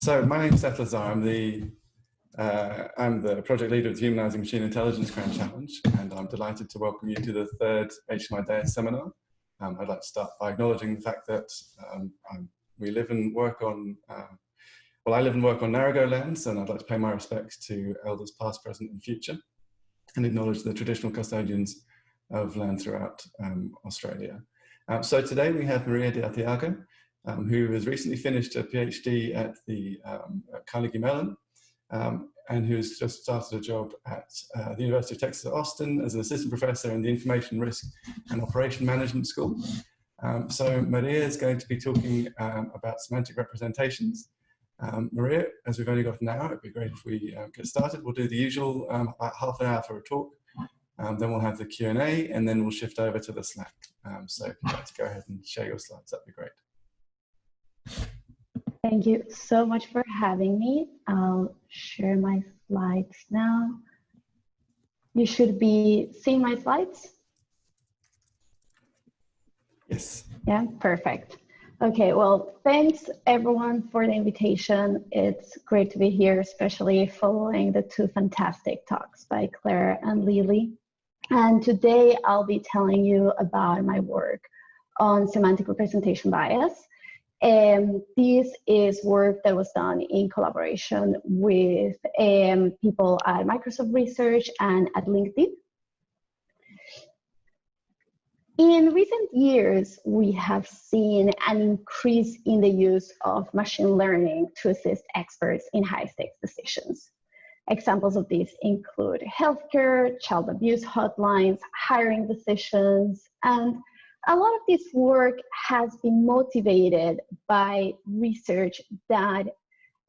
So my name is Seth Lazar. I'm the uh, I'm the project leader of the Humanizing Machine Intelligence Grand Challenge, and I'm delighted to welcome you to the third HMI Day seminar. Um, I'd like to start by acknowledging the fact that um, we live and work on, uh, well, I live and work on Narragansett lands, and I'd like to pay my respects to elders past, present, and future, and acknowledge the traditional custodians of land throughout um, Australia. Uh, so today we have Maria de Arteaga, um, who has recently finished a PhD at the um, at Carnegie Mellon um, and who's just started a job at uh, the University of Texas at Austin as an assistant professor in the Information Risk and Operation Management School. Um, so Maria is going to be talking um, about semantic representations. Um, Maria, as we've only got an hour, it'd be great if we uh, get started. We'll do the usual about half an hour for a talk. Then we'll have the Q&A and then we'll shift over to the Slack. so if you'd like to go ahead and share your slides, that'd be great. Thank you so much for having me. I'll share my slides now. You should be seeing my slides. Yes. Yeah, perfect. Okay, well, thanks everyone for the invitation. It's great to be here, especially following the two fantastic talks by Claire and Lily. And today I'll be telling you about my work on semantic representation bias um, this is work that was done in collaboration with um, people at Microsoft Research and at LinkedIn. In recent years, we have seen an increase in the use of machine learning to assist experts in high-stakes decisions. Examples of this include healthcare, child abuse hotlines, hiring decisions, and a lot of this work has been motivated by research that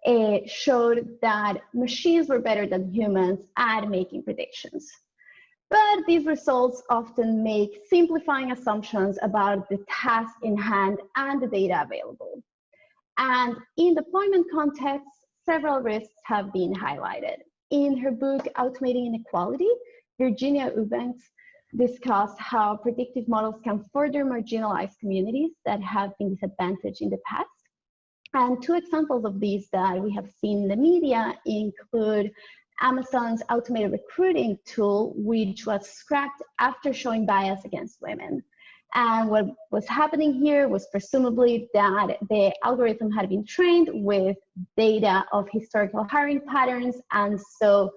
uh, showed that machines were better than humans at making predictions. But these results often make simplifying assumptions about the task in hand and the data available. And in deployment contexts, several risks have been highlighted. In her book, Automating Inequality, Virginia Eubanks discussed how predictive models can further marginalize communities that have been disadvantaged in the past. And two examples of these that we have seen in the media include Amazon's automated recruiting tool, which was scrapped after showing bias against women. And what was happening here was presumably that the algorithm had been trained with data of historical hiring patterns. And so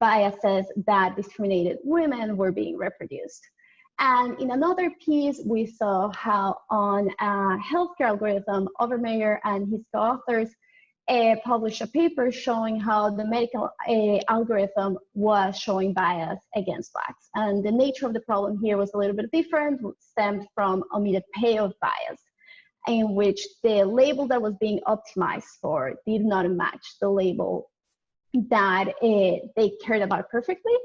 biases that discriminated women were being reproduced. And in another piece, we saw how on a healthcare algorithm, Obermeyer and his co-authors uh, published a paper showing how the medical uh, algorithm was showing bias against blacks. And the nature of the problem here was a little bit different, stemmed from omitted payoff bias, in which the label that was being optimized for did not match the label that uh, they cared about perfectly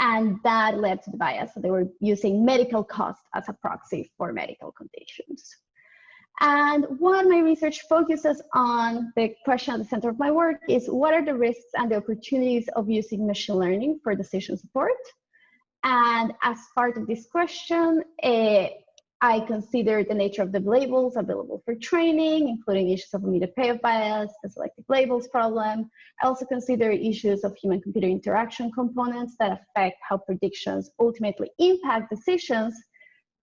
and that led to the bias. So they were using medical cost as a proxy for medical conditions. And what my research focuses on, the question at the center of my work is what are the risks and the opportunities of using machine learning for decision support? And as part of this question, uh, I consider the nature of the labels available for training, including issues of omitted payoff bias, the selective labels problem. I also consider issues of human-computer interaction components that affect how predictions ultimately impact decisions.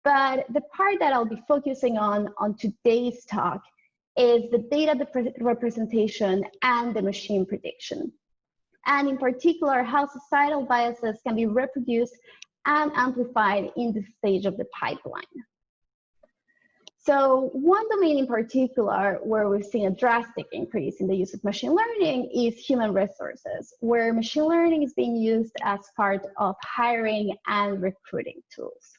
But the part that I'll be focusing on on today's talk is the data representation and the machine prediction. And in particular, how societal biases can be reproduced and amplified in the stage of the pipeline. So one domain in particular where we've seen a drastic increase in the use of machine learning is human resources, where machine learning is being used as part of hiring and recruiting tools.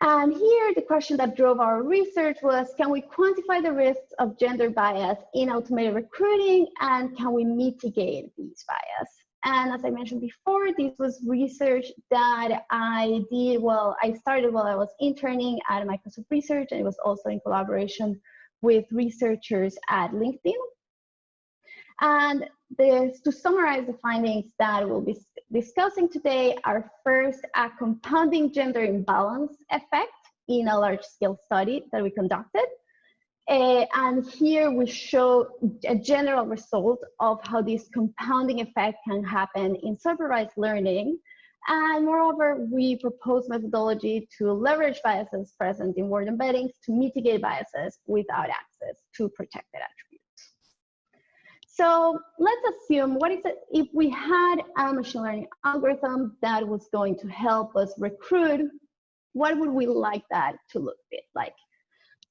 And here, the question that drove our research was, can we quantify the risks of gender bias in automated recruiting, and can we mitigate these bias? And as I mentioned before, this was research that I did, well, I started while I was interning at Microsoft Research, and it was also in collaboration with researchers at LinkedIn. And this, to summarize the findings that we'll be discussing today are first a compounding gender imbalance effect in a large scale study that we conducted. Uh, and here we show a general result of how this compounding effect can happen in supervised learning. And moreover, we propose methodology to leverage biases present in word embeddings to mitigate biases without access to protected attributes. So let's assume what is it if we had a machine learning algorithm that was going to help us recruit, what would we like that to look like?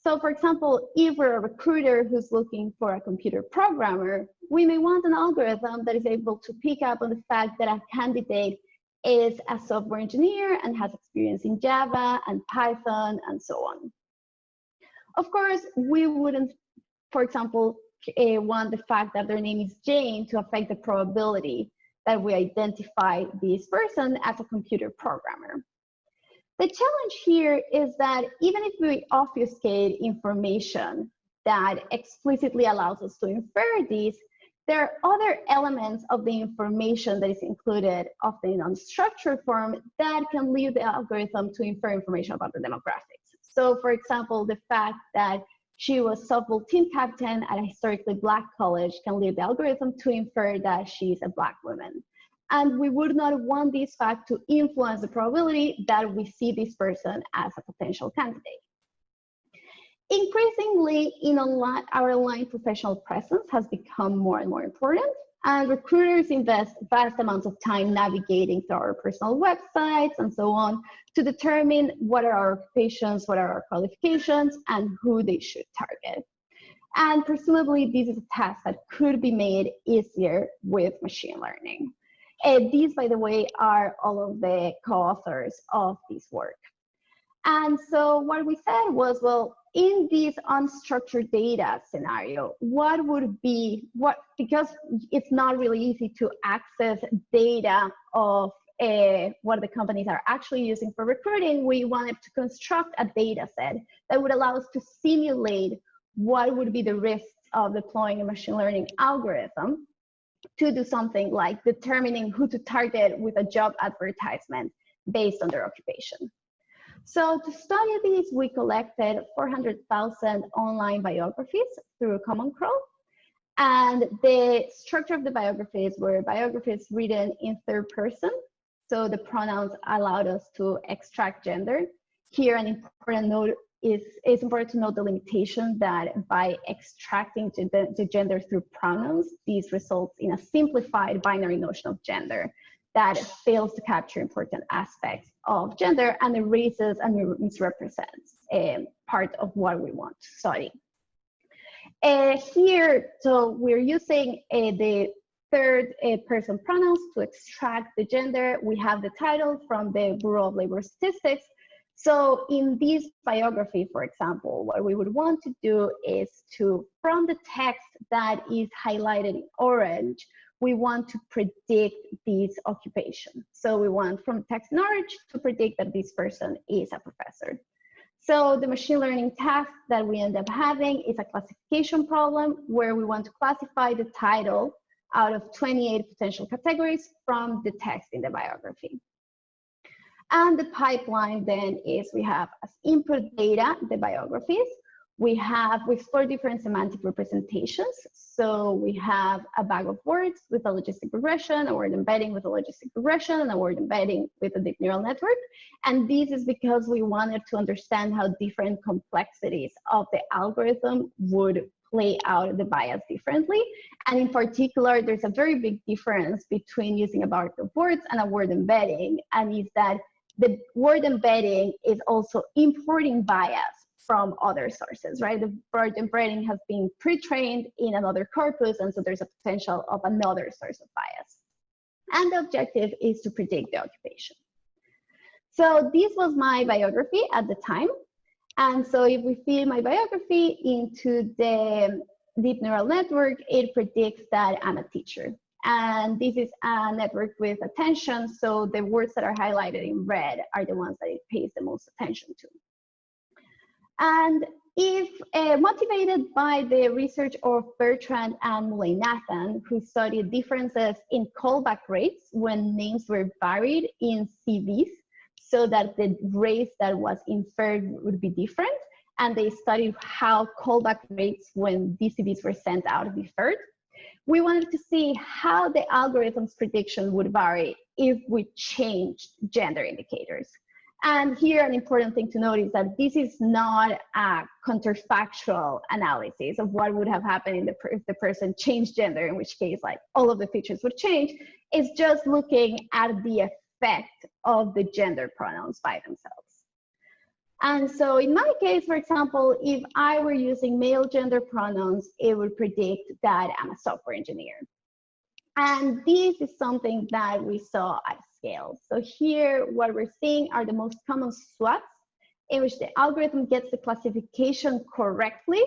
So for example, if we're a recruiter who's looking for a computer programmer, we may want an algorithm that is able to pick up on the fact that a candidate is a software engineer and has experience in Java and Python and so on. Of course, we wouldn't, for example, uh, want the fact that their name is Jane to affect the probability that we identify this person as a computer programmer. The challenge here is that even if we obfuscate information that explicitly allows us to infer these, there are other elements of the information that is included, often in unstructured form, that can lead the algorithm to infer information about the demographics. So for example, the fact that she was softball team captain at a historically black college can lead the algorithm to infer that she's a black woman and we would not want this fact to influence the probability that we see this person as a potential candidate. Increasingly, in online, our online professional presence has become more and more important, and recruiters invest vast amounts of time navigating through our personal websites and so on to determine what are our occupations, what are our qualifications, and who they should target. And presumably, this is a task that could be made easier with machine learning. And these, by the way, are all of the co-authors of this work. And so what we said was, well, in this unstructured data scenario, what would be, what because it's not really easy to access data of uh, what the companies are actually using for recruiting, we wanted to construct a data set that would allow us to simulate what would be the risks of deploying a machine learning algorithm to do something like determining who to target with a job advertisement based on their occupation. So to study these, we collected 400,000 online biographies through Common Crawl. And the structure of the biographies were biographies written in third person. So the pronouns allowed us to extract gender. Here, an important note is it's important to note the limitation that by extracting the, the gender through pronouns, these results in a simplified binary notion of gender that fails to capture important aspects of gender and erases and misrepresents a part of what we want to study. Uh, here, so we're using uh, the third uh, person pronouns to extract the gender. We have the title from the Bureau of Labor Statistics, so in this biography, for example, what we would want to do is to, from the text that is highlighted in orange, we want to predict this occupation. So we want from text knowledge to predict that this person is a professor. So the machine learning task that we end up having is a classification problem where we want to classify the title out of 28 potential categories from the text in the biography. And the pipeline then is we have as input data, the biographies. We have, we explore different semantic representations. So we have a bag of words with a logistic regression, a word embedding with a logistic regression, and a word embedding with a deep neural network. And this is because we wanted to understand how different complexities of the algorithm would play out the bias differently. And in particular, there's a very big difference between using a bag of words and a word embedding, and is that the word embedding is also importing bias from other sources, right? The word embedding has been pre-trained in another corpus, and so there's a potential of another source of bias. And the objective is to predict the occupation. So this was my biography at the time. And so if we feed my biography into the deep neural network, it predicts that I'm a teacher. And this is a network with attention. So the words that are highlighted in red are the ones that it pays the most attention to. And if uh, motivated by the research of Bertrand and Mullainathan, who studied differences in callback rates when names were varied in CVs, so that the race that was inferred would be different, and they studied how callback rates when DCBs were sent out differed. We wanted to see how the algorithm's prediction would vary if we changed gender indicators. And here, an important thing to note is that this is not a counterfactual analysis of what would have happened if the person changed gender, in which case, like all of the features would change. It's just looking at the effect of the gender pronouns by themselves. And so in my case, for example, if I were using male gender pronouns, it would predict that I'm a software engineer. And this is something that we saw at scale. So here, what we're seeing are the most common swaps in which the algorithm gets the classification correctly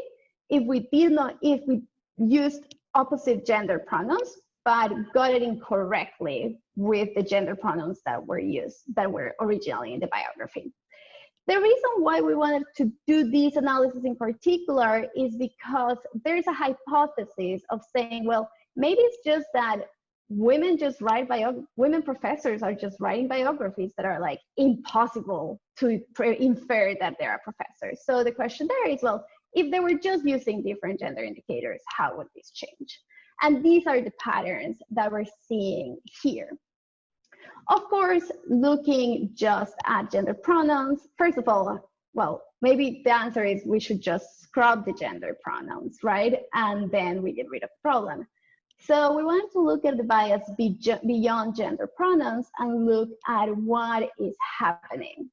if we did not, if we used opposite gender pronouns, but got it incorrectly with the gender pronouns that were used, that were originally in the biography. The reason why we wanted to do these analysis in particular is because there's a hypothesis of saying, well, maybe it's just that women just write bio women professors are just writing biographies that are like impossible to infer that they are professors. So the question there is, well, if they were just using different gender indicators, how would this change? And these are the patterns that we're seeing here. Of course, looking just at gender pronouns, first of all, well, maybe the answer is we should just scrub the gender pronouns, right? And then we get rid of the problem. So we want to look at the bias beyond gender pronouns and look at what is happening.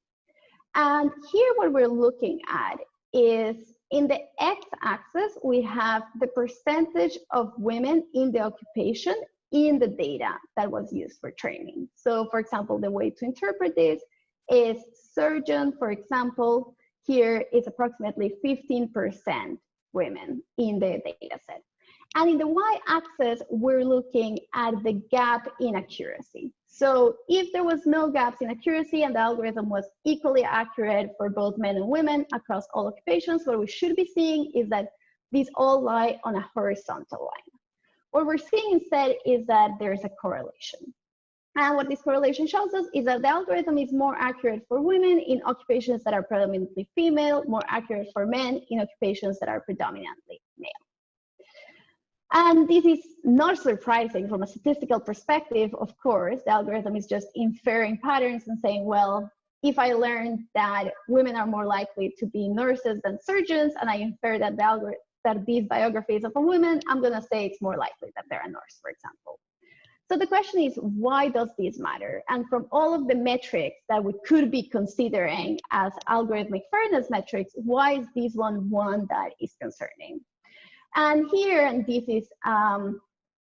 And here what we're looking at is in the x-axis, we have the percentage of women in the occupation in the data that was used for training. So for example, the way to interpret this is surgeon, for example, here is approximately 15% women in the data set. And in the y-axis, we're looking at the gap in accuracy. So if there was no gaps in accuracy and the algorithm was equally accurate for both men and women across all occupations, what we should be seeing is that these all lie on a horizontal line. What we're seeing instead is that there's a correlation. And what this correlation shows us is that the algorithm is more accurate for women in occupations that are predominantly female, more accurate for men in occupations that are predominantly male. And this is not surprising from a statistical perspective, of course. The algorithm is just inferring patterns and saying, well, if I learn that women are more likely to be nurses than surgeons, and I infer that the algorithm that these biographies of a woman, I'm going to say it's more likely that they're a nurse, for example. So the question is, why does this matter? And from all of the metrics that we could be considering as algorithmic fairness metrics, why is this one one that is concerning? And here, and this is um,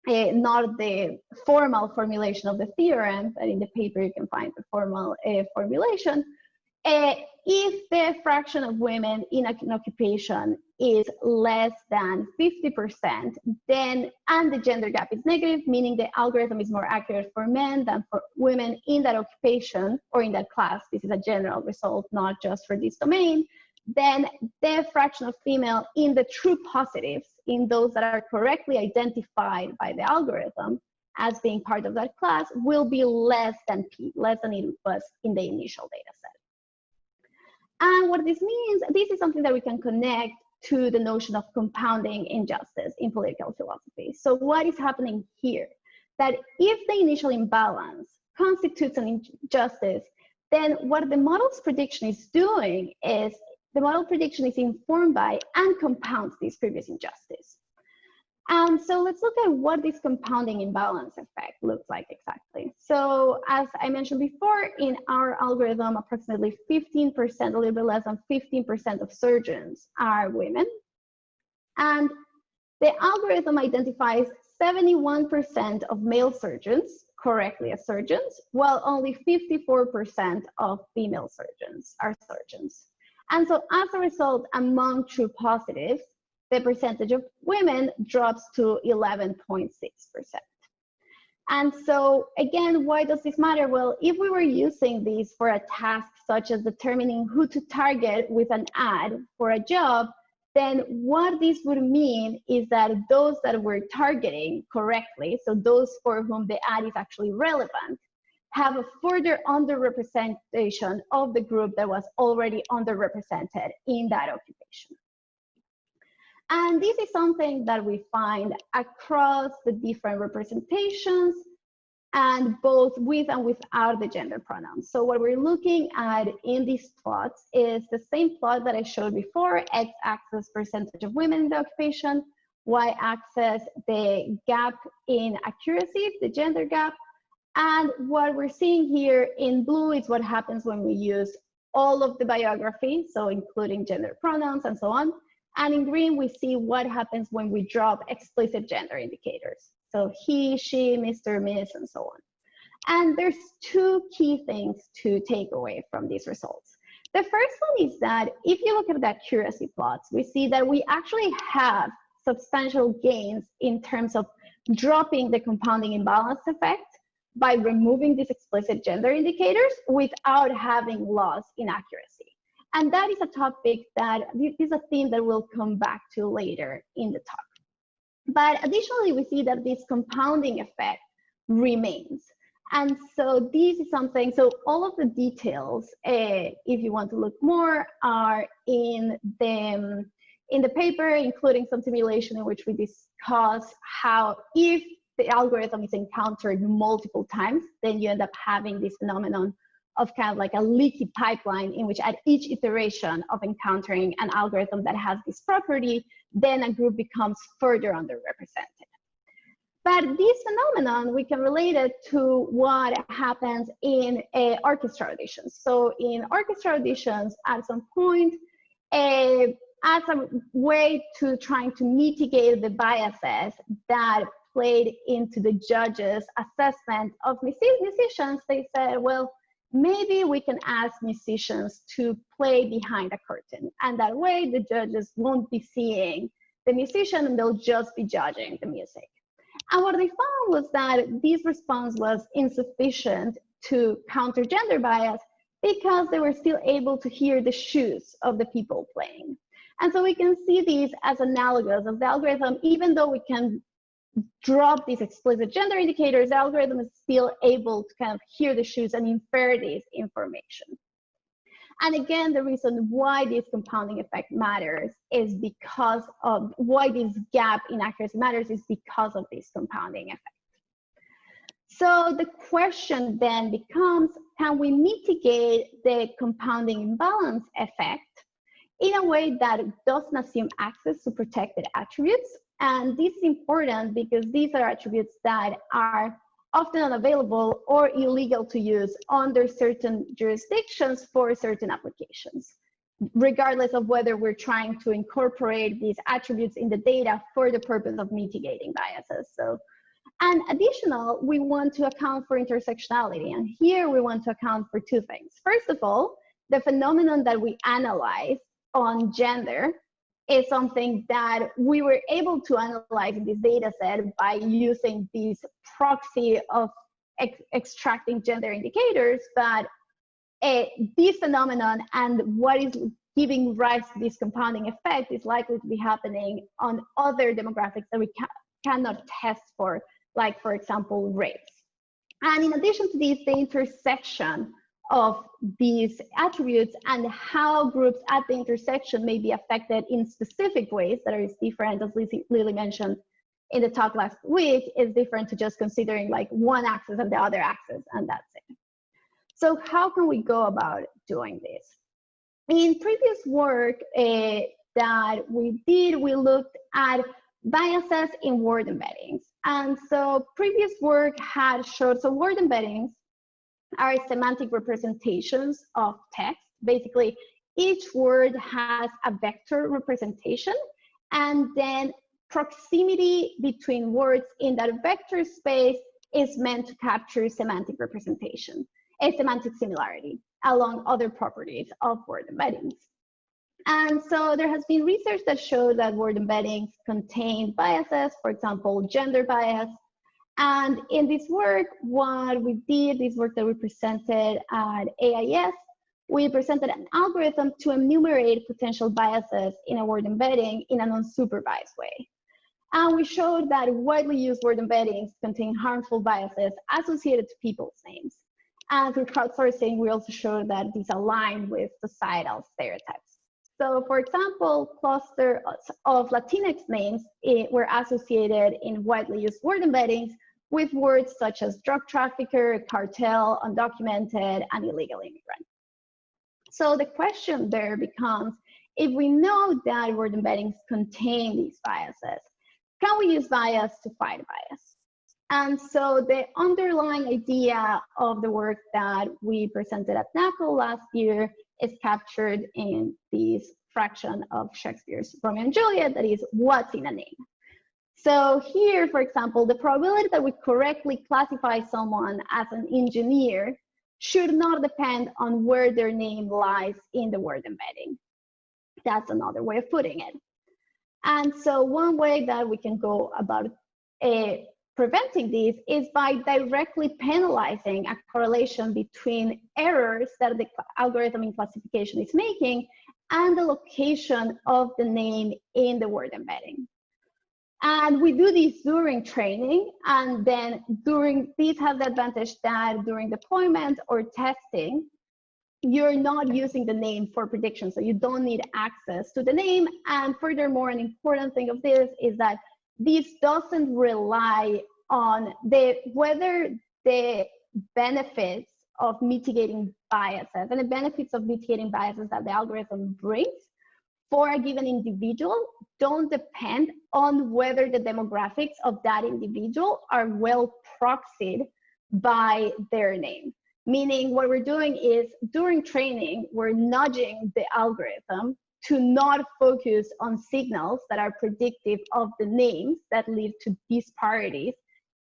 a, not the formal formulation of the theorem, but in the paper you can find the formal uh, formulation. Uh, if the fraction of women in an occupation is less than 50%, then, and the gender gap is negative, meaning the algorithm is more accurate for men than for women in that occupation or in that class. This is a general result, not just for this domain. Then the fraction of female in the true positives, in those that are correctly identified by the algorithm as being part of that class, will be less than P, less than it was in the initial data set. And what this means, this is something that we can connect to the notion of compounding injustice in political philosophy. So what is happening here? That if the initial imbalance constitutes an injustice, then what the model's prediction is doing is the model prediction is informed by and compounds this previous injustice. And so let's look at what this compounding imbalance effect looks like exactly. So as I mentioned before, in our algorithm, approximately 15%, a little bit less than 15% of surgeons are women. And the algorithm identifies 71% of male surgeons correctly as surgeons, while only 54% of female surgeons are surgeons. And so as a result, among true positives, the percentage of women drops to 11.6%. And so again, why does this matter? Well, if we were using these for a task such as determining who to target with an ad for a job, then what this would mean is that those that we're targeting correctly, so those for whom the ad is actually relevant, have a further underrepresentation of the group that was already underrepresented in that occupation. And this is something that we find across the different representations and both with and without the gender pronouns. So what we're looking at in these plots is the same plot that I showed before, x-axis percentage of women in the occupation, y-axis the gap in accuracy, the gender gap, and what we're seeing here in blue is what happens when we use all of the biography, so including gender pronouns and so on. And in green, we see what happens when we drop explicit gender indicators. So he, she, Mr., Miss, and so on. And there's two key things to take away from these results. The first one is that if you look at the accuracy plots, we see that we actually have substantial gains in terms of dropping the compounding imbalance effect by removing these explicit gender indicators without having loss in accuracy. And that is a topic that is a theme that we'll come back to later in the talk. But additionally, we see that this compounding effect remains. And so this is something, so all of the details, uh, if you want to look more, are in the, in the paper, including some simulation in which we discuss how if the algorithm is encountered multiple times, then you end up having this phenomenon of kind of like a leaky pipeline in which at each iteration of encountering an algorithm that has this property, then a group becomes further underrepresented. But this phenomenon, we can relate it to what happens in uh, orchestra auditions. So in orchestra auditions, at some point, uh, as a way to trying to mitigate the biases that played into the judges' assessment of musicians, they said, well, maybe we can ask musicians to play behind a curtain. And that way the judges won't be seeing the musician and they'll just be judging the music. And what they found was that this response was insufficient to counter gender bias because they were still able to hear the shoes of the people playing. And so we can see these as analogous of the algorithm, even though we can drop these explicit gender indicators, the algorithm is still able to kind of hear the shoes and infer this information. And again, the reason why this compounding effect matters is because of why this gap in accuracy matters is because of this compounding effect. So the question then becomes, can we mitigate the compounding imbalance effect in a way that doesn't assume access to protected attributes and this is important because these are attributes that are often unavailable or illegal to use under certain jurisdictions for certain applications, regardless of whether we're trying to incorporate these attributes in the data for the purpose of mitigating biases. So, and additional, we want to account for intersectionality. And here we want to account for two things. First of all, the phenomenon that we analyze on gender is something that we were able to analyze in this data set by using this proxy of ex extracting gender indicators, but uh, this phenomenon and what is giving rise to this compounding effect is likely to be happening on other demographics that we ca cannot test for, like, for example, race. And in addition to this, the intersection of these attributes and how groups at the intersection may be affected in specific ways that are different, as Lily mentioned in the talk last week, is different to just considering like one axis and the other axis, and that's it. So how can we go about doing this? In previous work uh, that we did, we looked at biases in word embeddings. And so previous work had showed, so word embeddings are semantic representations of text. Basically, each word has a vector representation, and then proximity between words in that vector space is meant to capture semantic representation, a semantic similarity along other properties of word embeddings. And so there has been research that shows that word embeddings contain biases, for example, gender bias, and in this work, what we did, this work that we presented at AIES, we presented an algorithm to enumerate potential biases in a word embedding in an unsupervised way. And we showed that widely used word embeddings contain harmful biases associated to people's names. And through crowdsourcing, we also showed that these align with societal stereotypes. So for example, clusters of Latinx names eh, were associated in widely used word embeddings with words such as drug trafficker, cartel, undocumented, and illegal immigrant. So the question there becomes, if we know that word embeddings contain these biases, can we use bias to fight bias? And so the underlying idea of the work that we presented at NAACL last year is captured in this fraction of Shakespeare's Romeo and Juliet, that is what's in a name. So here, for example, the probability that we correctly classify someone as an engineer should not depend on where their name lies in the word embedding. That's another way of putting it. And so one way that we can go about uh, preventing this is by directly penalizing a correlation between errors that the algorithm in classification is making and the location of the name in the word embedding. And we do this during training, and then during, these have the advantage that during deployment or testing, you're not using the name for prediction, so you don't need access to the name. And furthermore, an important thing of this is that this doesn't rely on the whether the benefits of mitigating biases and the benefits of mitigating biases that the algorithm brings for a given individual don't depend on whether the demographics of that individual are well proxied by their name. Meaning what we're doing is during training, we're nudging the algorithm to not focus on signals that are predictive of the names that lead to disparities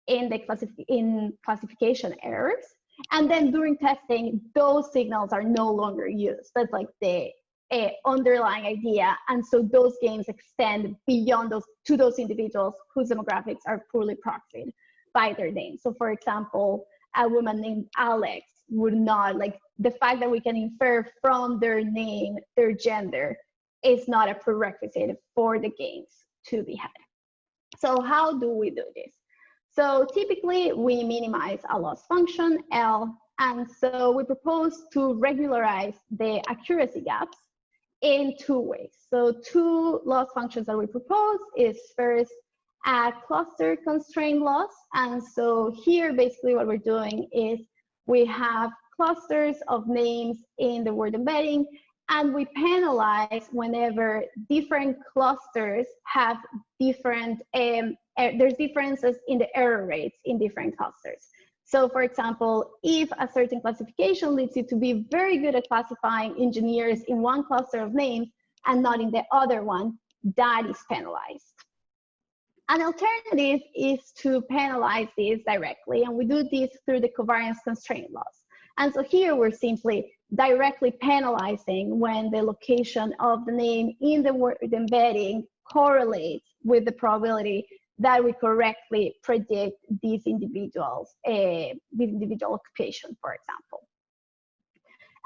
in the classif in classification errors. And then during testing, those signals are no longer used. That's like the uh, underlying idea. And so those games extend beyond those to those individuals whose demographics are poorly proxied by their name. So for example, a woman named Alex would not like the fact that we can infer from their name their gender is not a prerequisite for the games to be had. So how do we do this? So typically we minimize a loss function L and so we propose to regularize the accuracy gaps in two ways. So two loss functions that we propose is first a cluster constraint loss. And so here basically what we're doing is we have clusters of names in the word embedding and we penalize whenever different clusters have different, um, er there's differences in the error rates in different clusters. So for example, if a certain classification leads you to be very good at classifying engineers in one cluster of names and not in the other one, that is penalized. An alternative is to penalize this directly, and we do this through the covariance constraint loss. And so here we're simply directly penalizing when the location of the name in the word embedding correlates with the probability that we correctly predict these individuals, uh, this individual occupation, for example.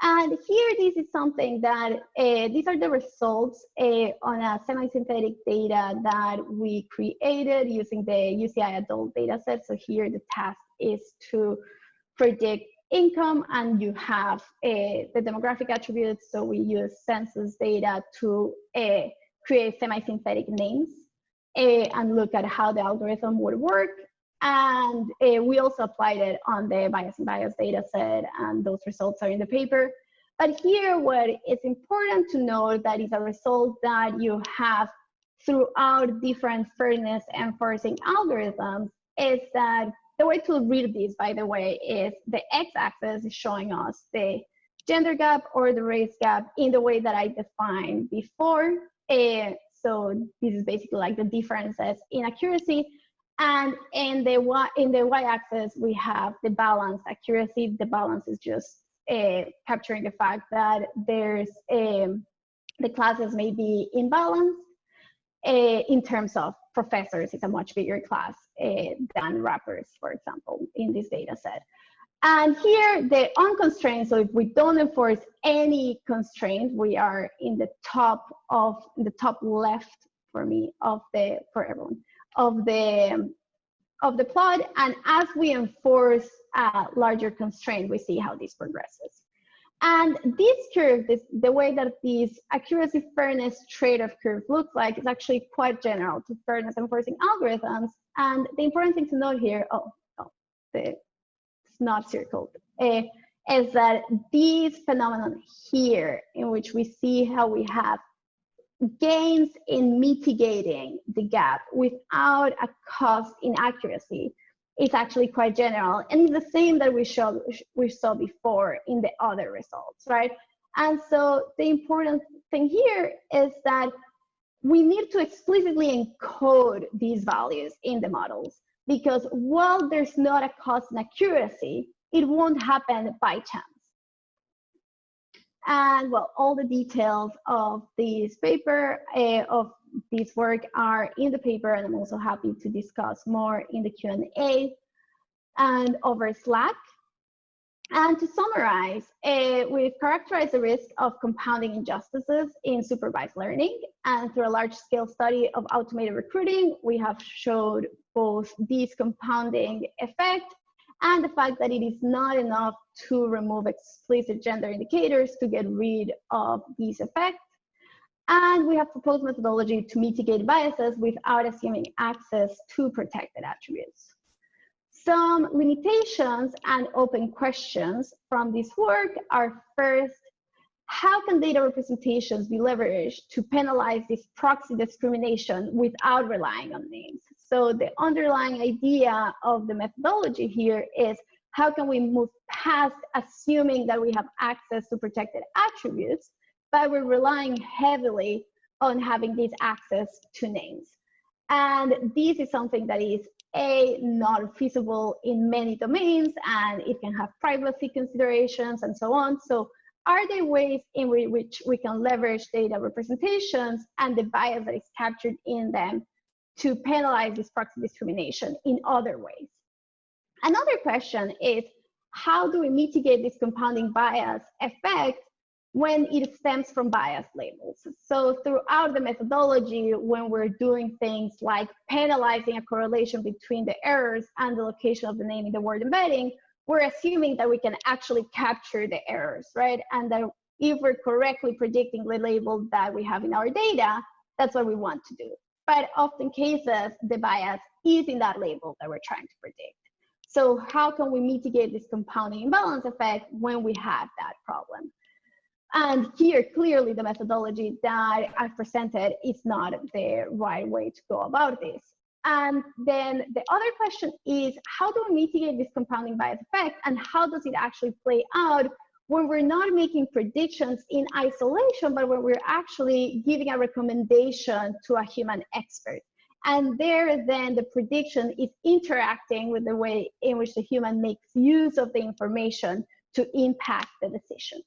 And here, this is something that, uh, these are the results uh, on a semi-synthetic data that we created using the UCI adult data set. So here the task is to predict income and you have uh, the demographic attributes. So we use census data to uh, create semi-synthetic names and look at how the algorithm would work. And uh, we also applied it on the Bias in Bios data set, and those results are in the paper. But here, what is important to note that is a result that you have throughout different fairness enforcing algorithms is that the way to read this, by the way, is the x-axis is showing us the gender gap or the race gap in the way that I defined before. Uh, so this is basically like the differences in accuracy. And in the y in the y-axis, we have the balance accuracy. The balance is just uh, capturing the fact that there's um, the classes may be imbalanced uh, in terms of professors. It's a much bigger class uh, than rappers, for example, in this data set. And here, the unconstrained, so if we don't enforce any constraint, we are in the top of the top left for me of the, for everyone, of the of the plot. And as we enforce a larger constraint, we see how this progresses. And this curve, this, the way that this accuracy fairness trade-off curve looks like is actually quite general to fairness enforcing algorithms. And the important thing to note here, oh, oh the, not circled, uh, is that these phenomenon here in which we see how we have gains in mitigating the gap without a cost in accuracy is actually quite general and the same that we showed we saw before in the other results right? And so the important thing here is that we need to explicitly encode these values in the models because while there's not a cost in accuracy it won't happen by chance and well all the details of this paper uh, of this work are in the paper and I'm also happy to discuss more in the Q&A and over Slack. And to summarize, uh, we've characterized the risk of compounding injustices in supervised learning. And through a large scale study of automated recruiting, we have showed both these compounding effect and the fact that it is not enough to remove explicit gender indicators to get rid of these effects. And we have proposed methodology to mitigate biases without assuming access to protected attributes. Some limitations and open questions from this work are first, how can data representations be leveraged to penalize this proxy discrimination without relying on names? So the underlying idea of the methodology here is how can we move past assuming that we have access to protected attributes but we're relying heavily on having this access to names. And this is something that is a not feasible in many domains and it can have privacy considerations and so on. So are there ways in which we can leverage data representations and the bias that is captured in them to penalize this proxy discrimination in other ways? Another question is, how do we mitigate this compounding bias effect when it stems from bias labels. So throughout the methodology, when we're doing things like penalizing a correlation between the errors and the location of the name in the word embedding, we're assuming that we can actually capture the errors, right? And that if we're correctly predicting the label that we have in our data, that's what we want to do. But often cases, the bias is in that label that we're trying to predict. So how can we mitigate this compounding imbalance effect when we have that problem? And here, clearly, the methodology that I've presented is not the right way to go about this. And then the other question is, how do we mitigate this compounding bias effect and how does it actually play out when we're not making predictions in isolation, but when we're actually giving a recommendation to a human expert? And there, then the prediction is interacting with the way in which the human makes use of the information to impact the decision.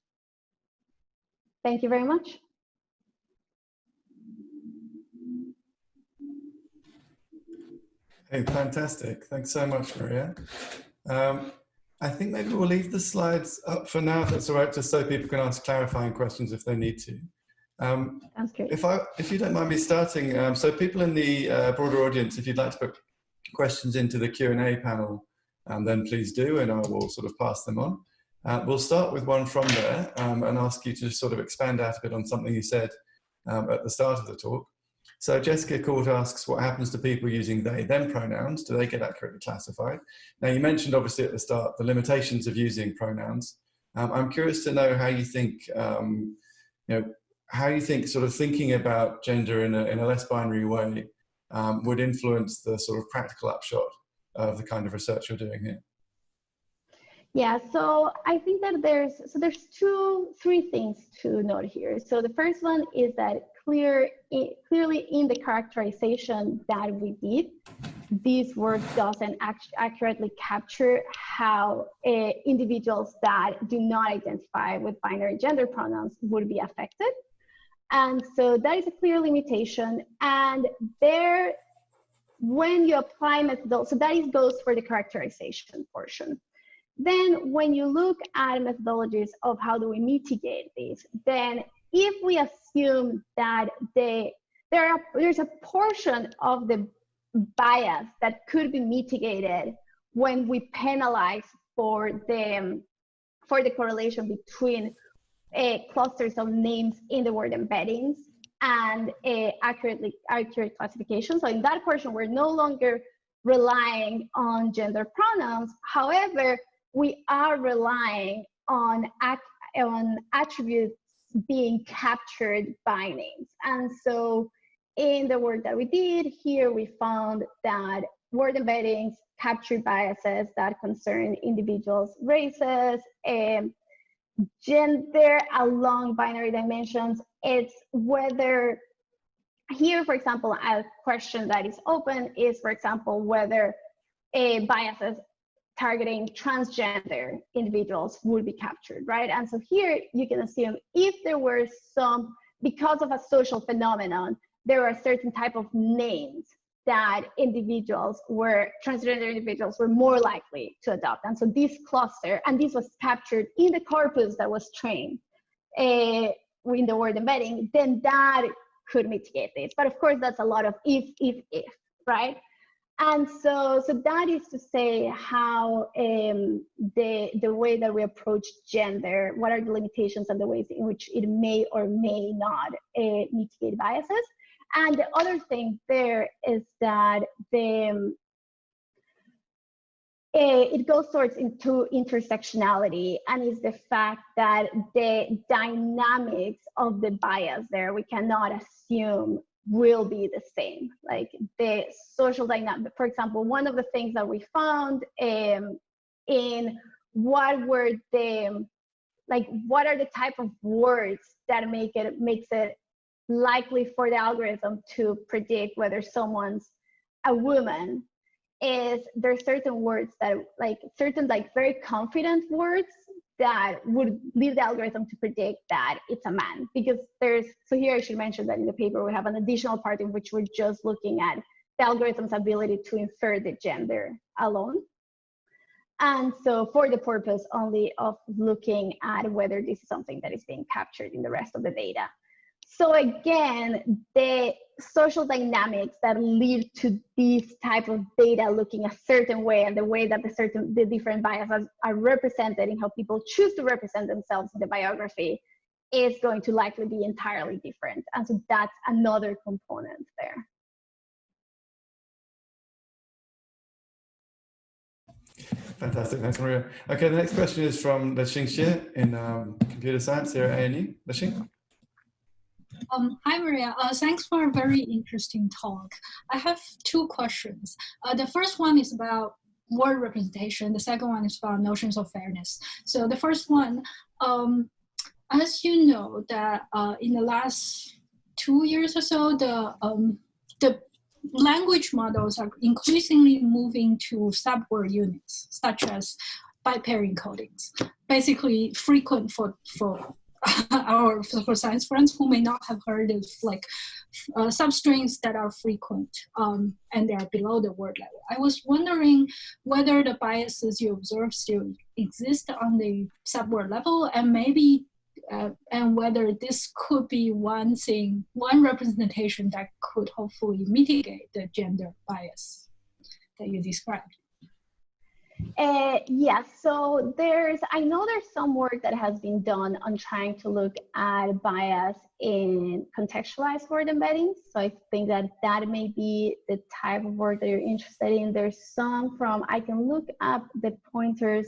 Thank you very much. Hey, fantastic. Thanks so much, Maria. Um, I think maybe we'll leave the slides up for now, if that's all right, just so people can ask clarifying questions if they need to. Um, If, I, if you don't mind me starting, um, so people in the uh, broader audience, if you'd like to put questions into the Q&A panel, um, then please do, and I will sort of pass them on. Uh, we'll start with one from there um, and ask you to sort of expand out a bit on something you said um, at the start of the talk. So Jessica Court asks what happens to people using they, them pronouns? Do they get accurately classified? Now you mentioned obviously at the start the limitations of using pronouns. Um, I'm curious to know how you think, um, you know, how you think sort of thinking about gender in a, in a less binary way um, would influence the sort of practical upshot of the kind of research you're doing here. Yeah, so I think that there's so there's two, three things to note here. So the first one is that clear, clearly in the characterization that we did, this work doesn't act accurately capture how uh, individuals that do not identify with binary gender pronouns would be affected. And so that is a clear limitation. And there, when you apply methodology, so that is goes for the characterization portion. Then when you look at methodologies of how do we mitigate this, then if we assume that they, there are, there's a portion of the bias that could be mitigated when we penalize for the for the correlation between uh, clusters of names in the word embeddings and uh, accurately accurate classification. So in that portion, we're no longer relying on gender pronouns. However, we are relying on on attributes being captured by names. And so in the work that we did here, we found that word embeddings capture biases that concern individuals' races, and gender along binary dimensions. It's whether here, for example, a question that is open is, for example, whether a biases targeting transgender individuals would be captured, right? And so here you can assume if there were some, because of a social phenomenon, there are certain type of names that individuals were, transgender individuals were more likely to adopt. And so this cluster, and this was captured in the corpus that was trained uh, in the word embedding, then that could mitigate this. But of course, that's a lot of if, if, if, right? And so, so that is to say how um, the, the way that we approach gender, what are the limitations and the ways in which it may or may not uh, mitigate biases. And the other thing there is that the, um, uh, it goes towards into intersectionality and is the fact that the dynamics of the bias there, we cannot assume will be the same. Like the social dynamic, for example, one of the things that we found um, in what were the, like what are the type of words that make it, makes it likely for the algorithm to predict whether someone's a woman is there's certain words that like certain like very confident words that would lead the algorithm to predict that it's a man. Because there's so here i should mention that in the paper we have an additional part in which we're just looking at the algorithm's ability to infer the gender alone. And so for the purpose only of looking at whether this is something that is being captured in the rest of the data so again, the social dynamics that lead to this type of data looking a certain way and the way that the certain the different biases are represented in how people choose to represent themselves in the biography is going to likely be entirely different. And so that's another component there. Fantastic, thanks Maria. Okay, the next question is from Lexing Xie in um, computer science here at ANU. Lexing? Um, hi, Maria. Uh, thanks for a very interesting talk. I have two questions. Uh, the first one is about word representation. The second one is about notions of fairness. So the first one, um, as you know, that uh, in the last two years or so, the um, the language models are increasingly moving to subword units, such as byte-pair encodings, basically frequent for for our for science friends who may not have heard of like uh, substrings that are frequent um, and they are below the word level. I was wondering whether the biases you observe still exist on the subword level and maybe uh, and whether this could be one thing, one representation that could hopefully mitigate the gender bias that you described. Uh, yes, so there's, I know there's some work that has been done on trying to look at bias in contextualized word embeddings. So I think that that may be the type of work that you're interested in. There's some from, I can look up the pointers.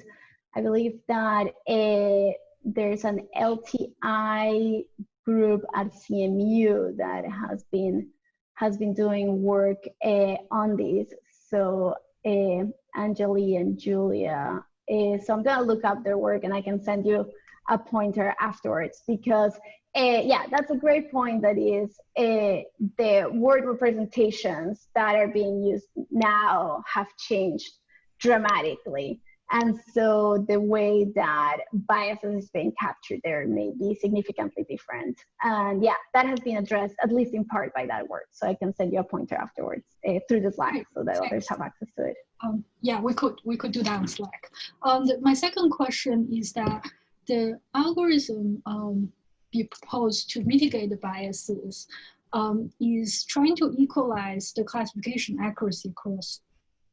I believe that uh, there's an LTI group at CMU that has been has been doing work uh, on this. So uh, Anjalie and Julia. Uh, so I'm gonna look up their work and I can send you a pointer afterwards because uh, yeah, that's a great point that is the word representations that are being used now have changed dramatically. And so the way that biases is being captured there may be significantly different. And yeah, that has been addressed at least in part by that work. So I can send you a pointer afterwards uh, through the Slack so that others have access to it. Um, yeah, we could we could do that on Slack. Um, the, my second question is that the algorithm um, you propose to mitigate the biases um, is trying to equalize the classification accuracy across,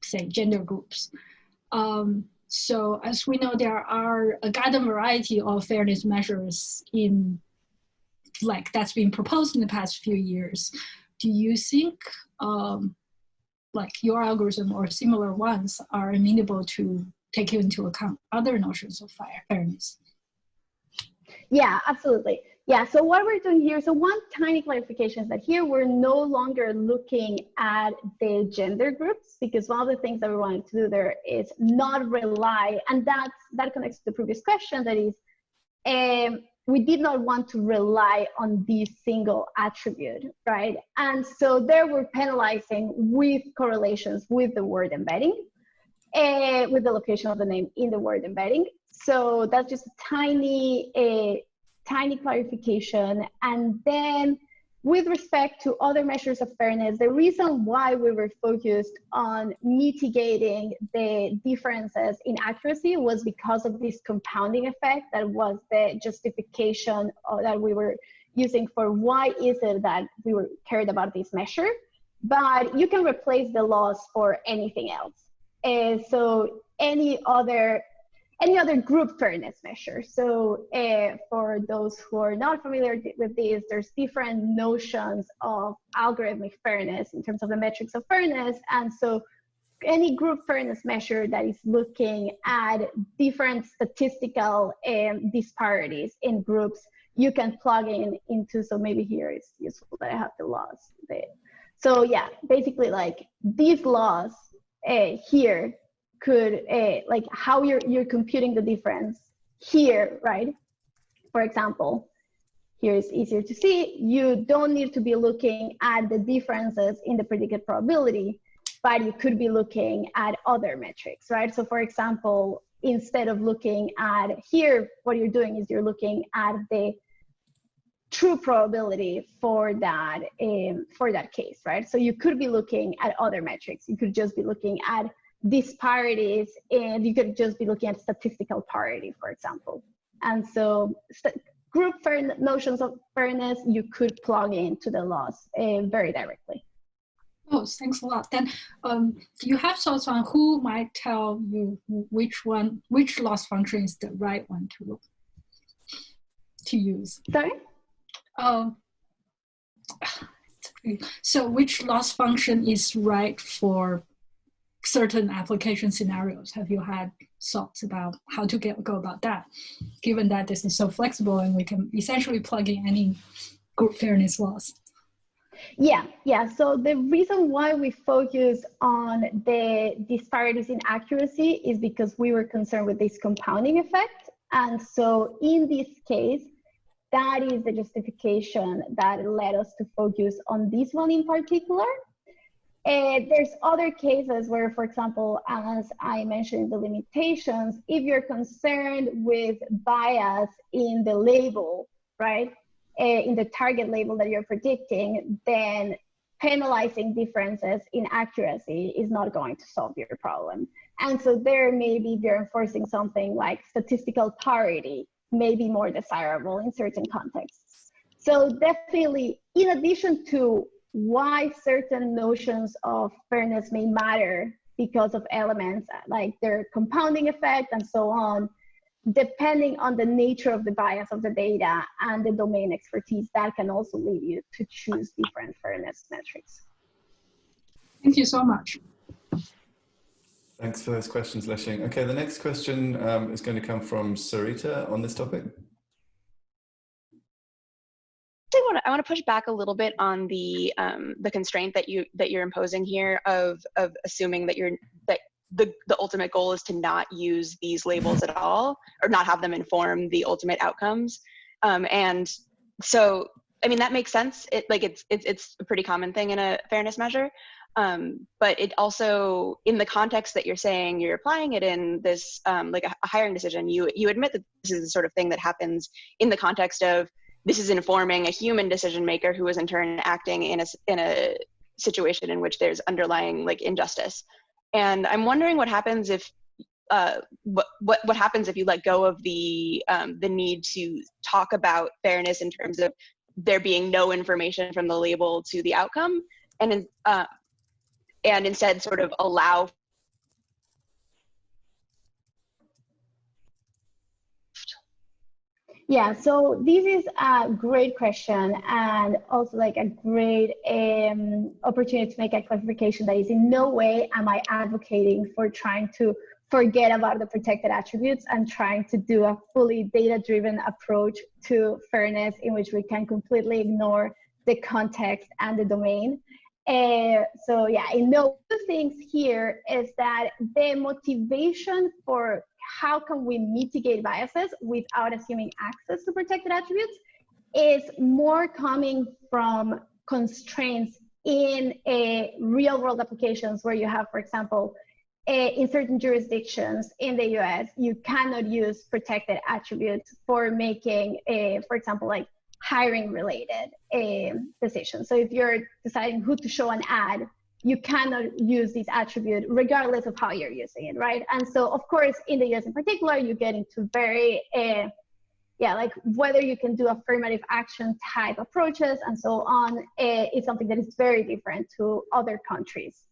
say, gender groups. Um, so as we know, there are a garden variety of fairness measures in like that's been proposed in the past few years. Do you think um, like your algorithm or similar ones are amenable to take into account other notions of fairness? Yeah, absolutely. Yeah, so what we're doing here, so one tiny clarification is that here we're no longer looking at the gender groups because one of the things that we wanted to do there is not rely, and that's, that connects to the previous question that is, um, we did not want to rely on this single attribute, right? And so there we're penalizing with correlations with the word embedding, uh, with the location of the name in the word embedding. So that's just a tiny, a tiny clarification. And then with respect to other measures of fairness, the reason why we were focused on mitigating the differences in accuracy was because of this compounding effect that was the justification that we were using for why is it that we were cared about this measure. But you can replace the loss for anything else. Uh, so any other any other group fairness measure. So uh, for those who are not familiar with these, there's different notions of algorithmic fairness in terms of the metrics of fairness. And so any group fairness measure that is looking at different statistical um, disparities in groups, you can plug in into, so maybe here it's useful that I have the laws. So yeah, basically like these laws uh, here could uh, like how you're you're computing the difference here, right? For example, here is easier to see. You don't need to be looking at the differences in the predicted probability, but you could be looking at other metrics, right? So for example, instead of looking at here, what you're doing is you're looking at the true probability for that um, for that case, right? So you could be looking at other metrics. You could just be looking at disparities and you could just be looking at statistical parity, for example. And so group fair notions of fairness, you could plug into the loss uh, very directly. Oh, thanks a lot. Then um, do you have thoughts on who might tell you which one, which loss function is the right one to, to use? Sorry? Um, so which loss function is right for certain application scenarios? Have you had thoughts about how to get go about that, given that this is so flexible and we can essentially plug in any group fairness loss? Yeah, yeah. So the reason why we focus on the disparities in accuracy is because we were concerned with this compounding effect. And so in this case, that is the justification that led us to focus on this one in particular. Uh, there's other cases where, for example, as I mentioned the limitations, if you're concerned with bias in the label, right, uh, in the target label that you're predicting, then penalizing differences in accuracy is not going to solve your problem. And so there maybe if you're enforcing something like statistical parity may be more desirable in certain contexts. So definitely, in addition to why certain notions of fairness may matter because of elements like their compounding effect and so on, depending on the nature of the bias of the data and the domain expertise, that can also lead you to choose different fairness metrics. Thank you so much. Thanks for those questions, Lexing. Okay, the next question um, is going to come from Sarita on this topic. I want to I want to push back a little bit on the um, the constraint that you that you're imposing here of of assuming that you're that the the ultimate goal is to not use these labels at all or not have them inform the ultimate outcomes. Um, and so I mean that makes sense. It like it's it's it's a pretty common thing in a fairness measure. Um, but it also in the context that you're saying you're applying it in this um, like a, a hiring decision you you admit that this is the sort of thing that happens in the context of this is informing a human decision maker who is in turn acting in a in a situation in which there's underlying like injustice. And i'm wondering what happens if uh, what, what what happens if you let go of the um, the need to talk about fairness in terms of there being no information from the label to the outcome and uh, and instead sort of allow Yeah, so this is a great question and also like a great um, opportunity to make a clarification that is in no way am I advocating for trying to forget about the protected attributes and trying to do a fully data-driven approach to fairness in which we can completely ignore the context and the domain. Uh, so yeah, in no two things here is that the motivation for how can we mitigate biases without assuming access to protected attributes is more coming from constraints in a real world applications where you have, for example, a, in certain jurisdictions in the US, you cannot use protected attributes for making, a, for example, like hiring related a decisions. So if you're deciding who to show an ad, you cannot use this attribute regardless of how you're using it, right? And so, of course, in the US in particular, you get into very, uh, yeah, like whether you can do affirmative action type approaches and so on uh, is something that is very different to other countries.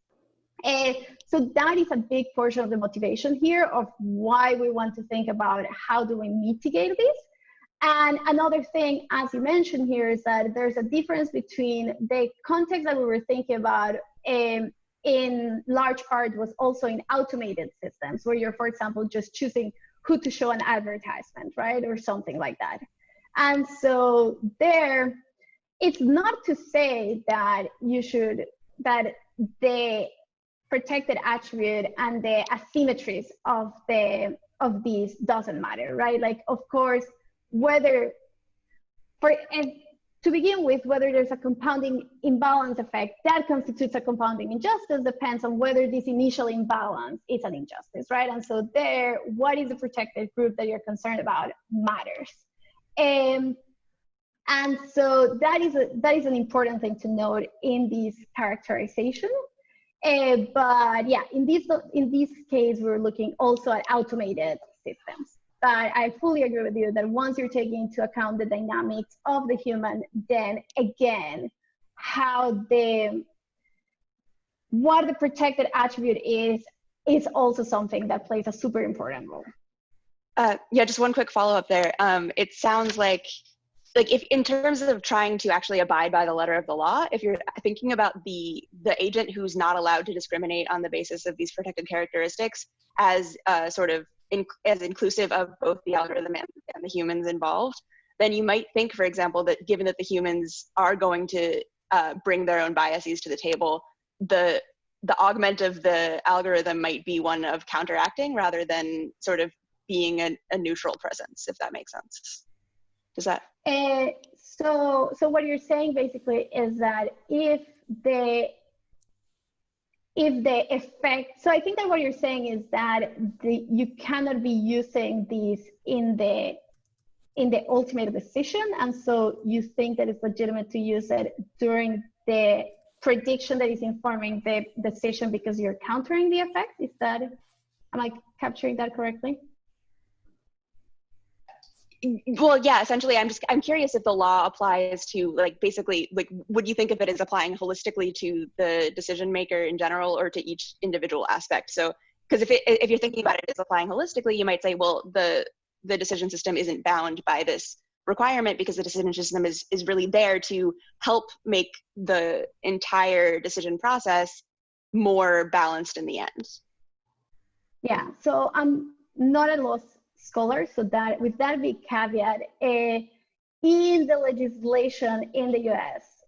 Uh, so that is a big portion of the motivation here of why we want to think about how do we mitigate this. And another thing, as you mentioned here, is that there's a difference between the context that we were thinking about um, in large part was also in automated systems where you're, for example, just choosing who to show an advertisement, right? Or something like that. And so there, it's not to say that you should, that the protected attribute and the asymmetries of the of these doesn't matter, right? Like, of course, whether for to begin with, whether there's a compounding imbalance effect that constitutes a compounding injustice depends on whether this initial imbalance is an injustice, right? And so there, what is the protected group that you're concerned about matters. Um, and so that is, a, that is an important thing to note in this characterization. Uh, but yeah, in this, in this case, we're looking also at automated systems. But I fully agree with you that once you're taking into account the dynamics of the human, then again, how the what the protected attribute is is also something that plays a super important role. Uh, yeah, just one quick follow up there. Um, it sounds like like if in terms of trying to actually abide by the letter of the law if you're thinking about the the agent who's not allowed to discriminate on the basis of these protected characteristics as uh, sort of in, as inclusive of both the algorithm and, and the humans involved, then you might think, for example, that given that the humans are going to uh, bring their own biases to the table, the the augment of the algorithm might be one of counteracting rather than sort of being a, a neutral presence, if that makes sense. Does that? Uh, so, so what you're saying basically is that if the if the effect, so I think that what you're saying is that the, you cannot be using these in the in the ultimate decision, and so you think that it's legitimate to use it during the prediction that is informing the decision because you're countering the effect. Is that am I capturing that correctly? Well yeah essentially i'm just i'm curious if the law applies to like basically like would you think of it as applying holistically to the decision maker in general or to each individual aspect? So because if, it, if you're thinking about it as applying holistically you might say well the the decision system isn't bound by this requirement because the decision system is is really there to help make the entire decision process more balanced in the end. Yeah. So i'm not at loss scholars. So that with that big caveat, uh, in the legislation in the US,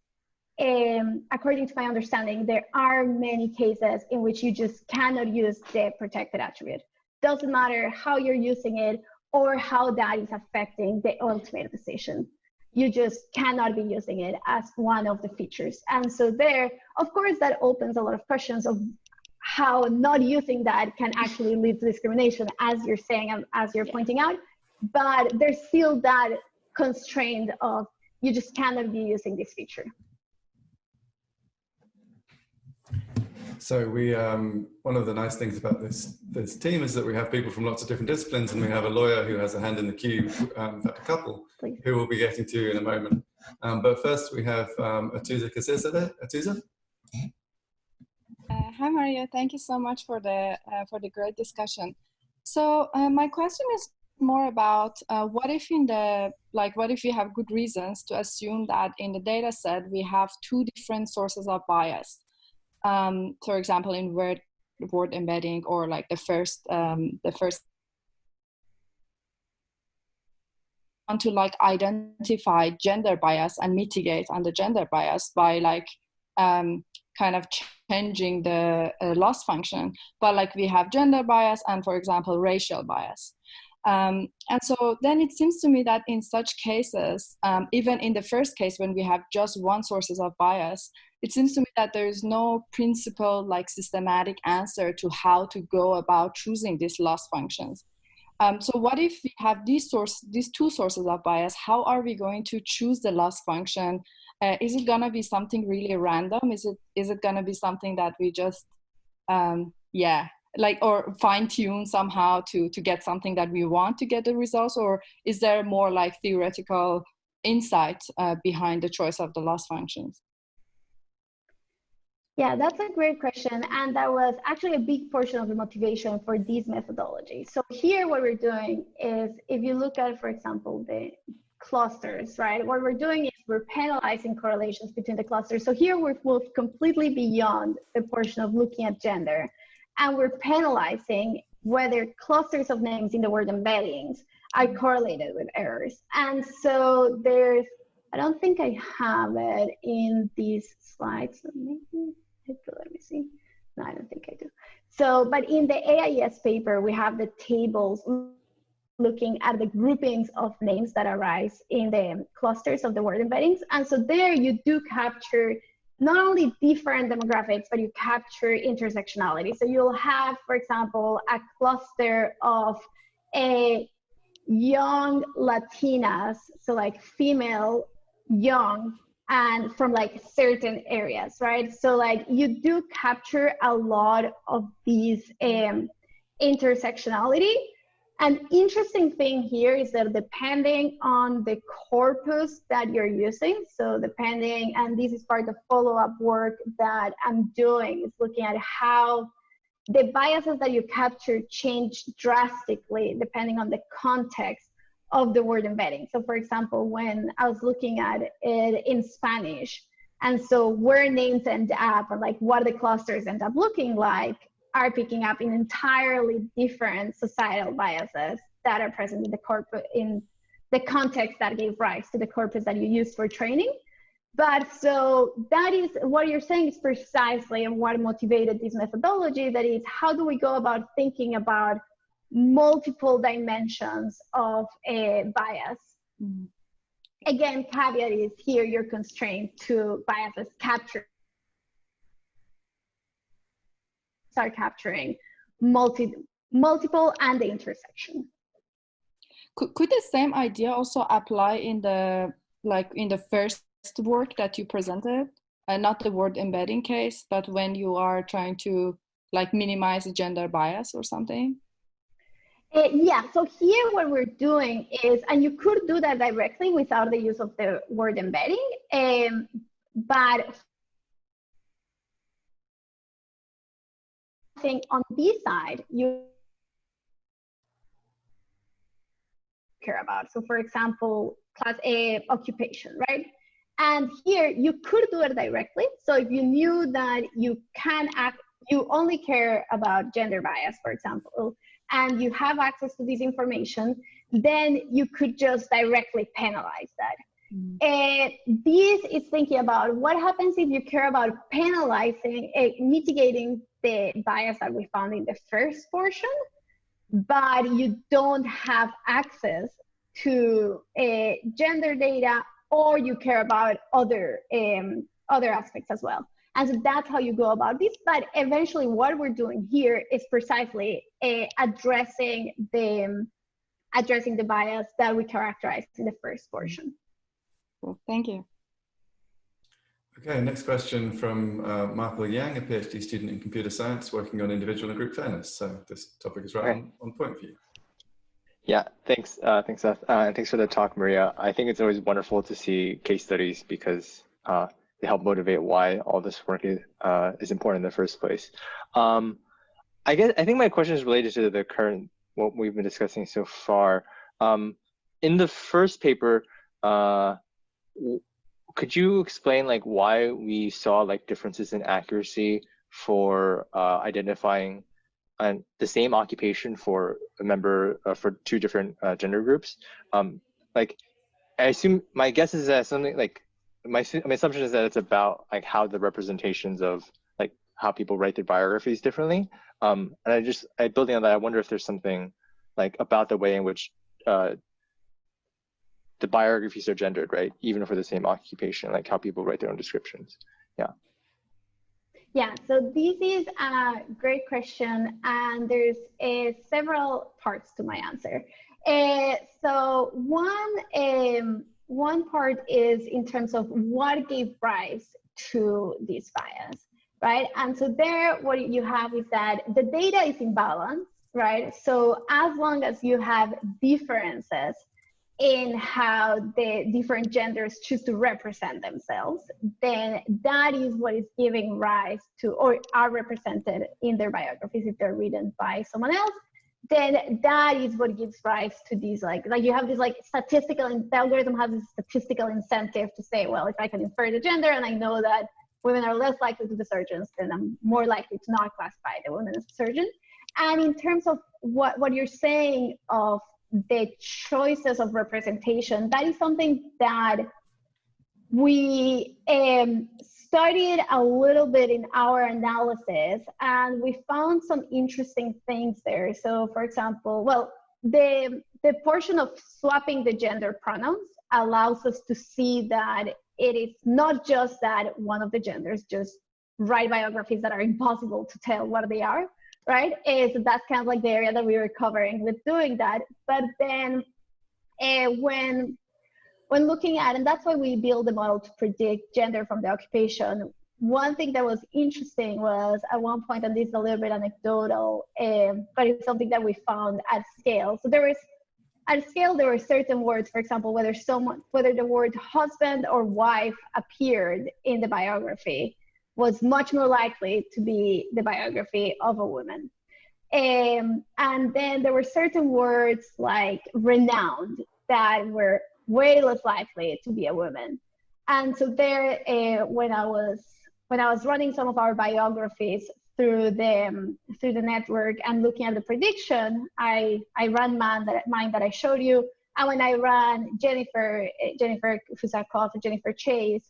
um, according to my understanding, there are many cases in which you just cannot use the protected attribute. Doesn't matter how you're using it or how that is affecting the ultimate decision. You just cannot be using it as one of the features. And so there, of course, that opens a lot of questions of how not using that can actually lead to discrimination, as you're saying and as you're pointing out. But there's still that constraint of you just cannot be using this feature. So we, um, one of the nice things about this this team is that we have people from lots of different disciplines, and we have a lawyer who has a hand in the queue, um, a couple, Please. who we'll be getting to in a moment. Um, but first, we have um, Atoosa Kasirzadeh. Atoosa. Hi Maria, thank you so much for the uh, for the great discussion. So uh, my question is more about uh, what if in the like what if we have good reasons to assume that in the data set we have two different sources of bias. Um, for example, in word word embedding or like the first um, the first want to like identify gender bias and mitigate under gender bias by like um, kind of changing the uh, loss function. But like we have gender bias and for example, racial bias. Um, and so then it seems to me that in such cases, um, even in the first case when we have just one sources of bias, it seems to me that there is no principle like systematic answer to how to go about choosing these loss functions. Um, so what if we have these source, these two sources of bias? How are we going to choose the loss function? Uh, is it gonna be something really random? Is it is it gonna be something that we just, um, yeah, like or fine tune somehow to to get something that we want to get the results, or is there more like theoretical insight uh, behind the choice of the loss functions? Yeah, that's a great question. And that was actually a big portion of the motivation for these methodologies. So here what we're doing is if you look at, for example, the clusters, right? What we're doing we're penalizing correlations between the clusters. So here we've moved completely beyond the portion of looking at gender. And we're penalizing whether clusters of names in the word embeddings are correlated with errors. And so there's, I don't think I have it in these slides. So maybe let me see. No, I don't think I do. So, but in the AIES paper, we have the tables looking at the groupings of names that arise in the clusters of the word embeddings. And so there you do capture not only different demographics, but you capture intersectionality. So you'll have, for example, a cluster of a young Latinas, so like female, young, and from like certain areas, right? So like you do capture a lot of these um, intersectionality. An interesting thing here is that depending on the corpus that you're using, so depending, and this is part of follow-up work that I'm doing, is looking at how the biases that you capture change drastically depending on the context of the word embedding. So for example, when I was looking at it in Spanish, and so where names end up and like what the clusters end up looking like are picking up in entirely different societal biases that are present in the corpus in the context that gave rise to the corpus that you use for training. But so that is what you're saying is precisely and what motivated this methodology that is how do we go about thinking about multiple dimensions of a bias. Mm. Again, caveat is here you're constrained to biases capture start capturing multi multiple and the intersection. Could, could the same idea also apply in the like in the first work that you presented? Uh, not the word embedding case, but when you are trying to like minimize gender bias or something? Uh, yeah, so here what we're doing is, and you could do that directly without the use of the word embedding, um, but Think on this side, you care about. So for example, class A occupation, right? And here you could do it directly. So if you knew that you can act, you only care about gender bias, for example, and you have access to this information, then you could just directly penalize that. Mm. And this is thinking about what happens if you care about penalizing, uh, mitigating the bias that we found in the first portion, but you don't have access to uh, gender data or you care about other um, other aspects as well. And so that's how you go about this. But eventually, what we're doing here is precisely uh, addressing the addressing the bias that we characterized in the first portion. Well, thank you. Okay, next question from uh, Michael Yang, a PhD student in computer science working on individual and group fairness. So this topic is right Okay. on, on point for you. Yeah, thanks, uh, thanks, Seth, uh, and thanks for the talk, Maria. I think it's always wonderful to see case studies because uh, they help motivate why all this work is, uh, is important in the first place. Um, I guess I think my question is related to the current what we've been discussing so far. Um, in the first paper, uh, w- could you explain like why we saw like differences in accuracy for uh, identifying and the same occupation for a member uh, for two different uh, gender groups. Um, like, I assume my guess is that something like my my assumption is that it's about like how the representations of like how people write their biographies differently. Um, and I just I building on that, I wonder if there's something like about the way in which uh, the biographies are gendered, right? Even for the same occupation, like how people write their own descriptions. Yeah, Yeah, so this is a great question, and there's uh, several parts to my answer. Uh, so one um, one part is in terms of what gave rise to this bias, right? And so there, what you have is that the data is in balance, right? So as long as you have differences in how the different genders choose to represent themselves, then that is what is giving rise to or are represented in their biographies if they're written by someone else then that is what gives rise to these like like you have this like statistical the algorithm has this statistical incentive to say well if i can infer the gender and i know that women are less likely to be surgeons then i'm more likely to not classify the woman as a surgeon. And in terms of what what you're saying of the choices of representation that is something that we um, studied a little bit in our analysis and we found some interesting things there. So for example, well, the, the portion of swapping the gender pronouns allows us to see that it is not just that one of the genders just write biographies that are impossible to tell what they are, right? Is that's kind of like the area that we were covering with doing that. But then uh, when when looking at, and that's why we build the model to predict gender from the occupation. One thing that was interesting was at one point, and this is a little bit anecdotal, um, but it's something that we found at scale. So there was at scale, there were certain words, for example, whether someone, whether the word husband or wife appeared in the biography was much more likely to be the biography of a woman. Um, and then there were certain words like renowned that were way less likely to be a woman. And so there, uh, when I was when I was running some of our biographies through the um, through the network and looking at the prediction, I I ran mine that mine that I showed you. And when I ran Jennifer uh, Jennifer Fusakov Jennifer Chayes,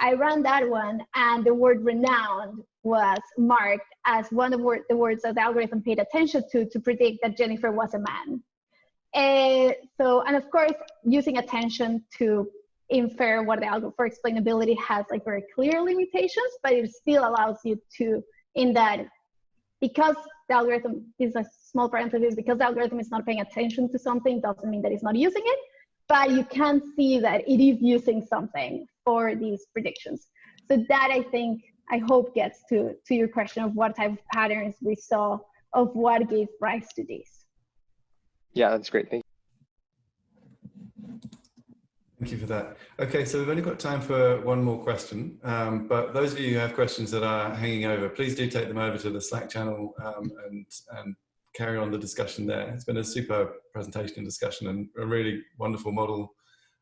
I ran that one, and the word renowned was marked as one of the words that the algorithm paid attention to to predict that Jennifer was a man. Uh, so, and of course, using attention to infer what the algorithm for explainability has like very clear limitations, but it still allows you to, in that, because the algorithm is a small parenthesis, because the algorithm is not paying attention to something doesn't mean that it's not using it, but you can see that it is using something for these predictions. So that I think, I hope gets to, to your question of what type of patterns we saw of what gave rise to this. Yeah, that's great. Thank you. Thank you for that. Okay, so we've only got time for one more question, um, but those of you who have questions that are hanging over, please do take them over to the Slack channel um, and, and carry on the discussion there. It's been a super presentation and discussion and a really wonderful model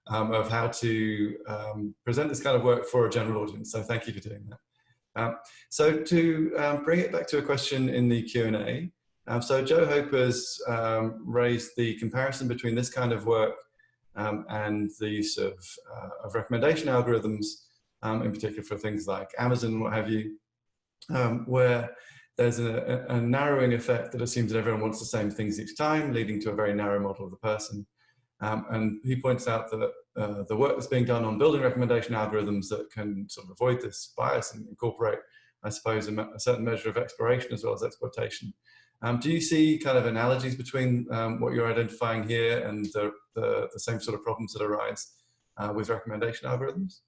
um, of how to um, present this kind of work for a general audience. So thank you for doing that. Um, so to um, bring it back to a question in the Q&A, um, so Joe Hope has um, raised the comparison between this kind of work and the use of, uh, of recommendation algorithms, in particular for things like Amazon what have you, where there's a, a, narrowing effect that assumes that everyone wants the same things each time, leading to a very narrow model of the person. Um, and he points out that uh, the work that's being done on building recommendation algorithms that can sort of avoid this bias and incorporate, I suppose, a, a certain measure of exploration as well as exploitation um, do you see kind of analogies between um, what you're identifying here and the, the, the, same sort of problems that arise uh, with recommendation algorithms?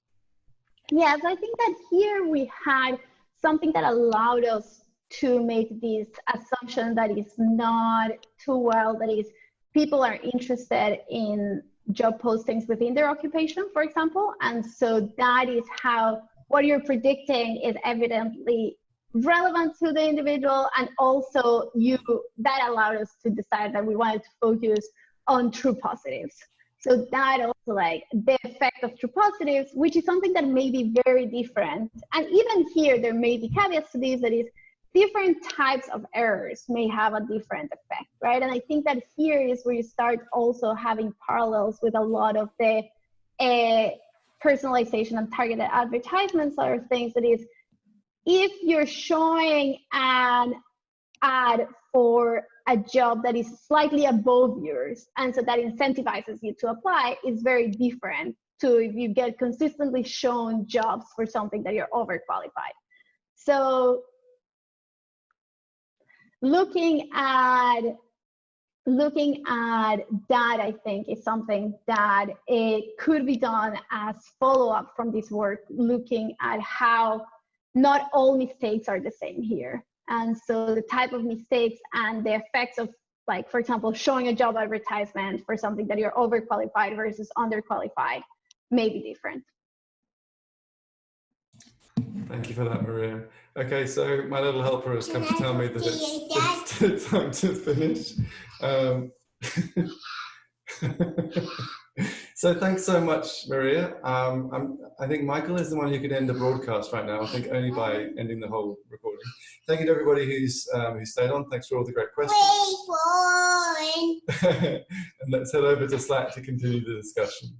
Yes, I think that here we had something that allowed us to make this assumption that is not too well, that is people are interested in job postings within their occupation, for example. And so that is how what you're predicting is evidently relevant to the individual. And also you that allowed us to decide that we wanted to focus on true positives. So that also like the effect of true positives, which is something that may be very different. And even here, there may be caveats to this that is different types of errors may have a different effect, right? And I think that here is where you start also having parallels with a lot of the uh, personalization and targeted advertisements or things that is, if you're showing an ad for a job that is slightly above yours and so that incentivizes you to apply is very different to if you get consistently shown jobs for something that you're overqualified. So looking at looking at that i think is something that it could be done as follow-up from this work looking at how not all mistakes are the same here. And so the type of mistakes and the effects of like for example showing a job advertisement for something that you're overqualified versus underqualified may be different Thank you for that, Maria. Okay, so my little helper has come to tell me that it's, it's time to finish. Um, so thanks so much, Maria. Um, i think Michael is the one who can end the broadcast right now. I think only by ending the whole recording. Thank you to everybody who's um, who stayed on. Thanks for all the great questions. and let's head over to Slack to continue the discussion.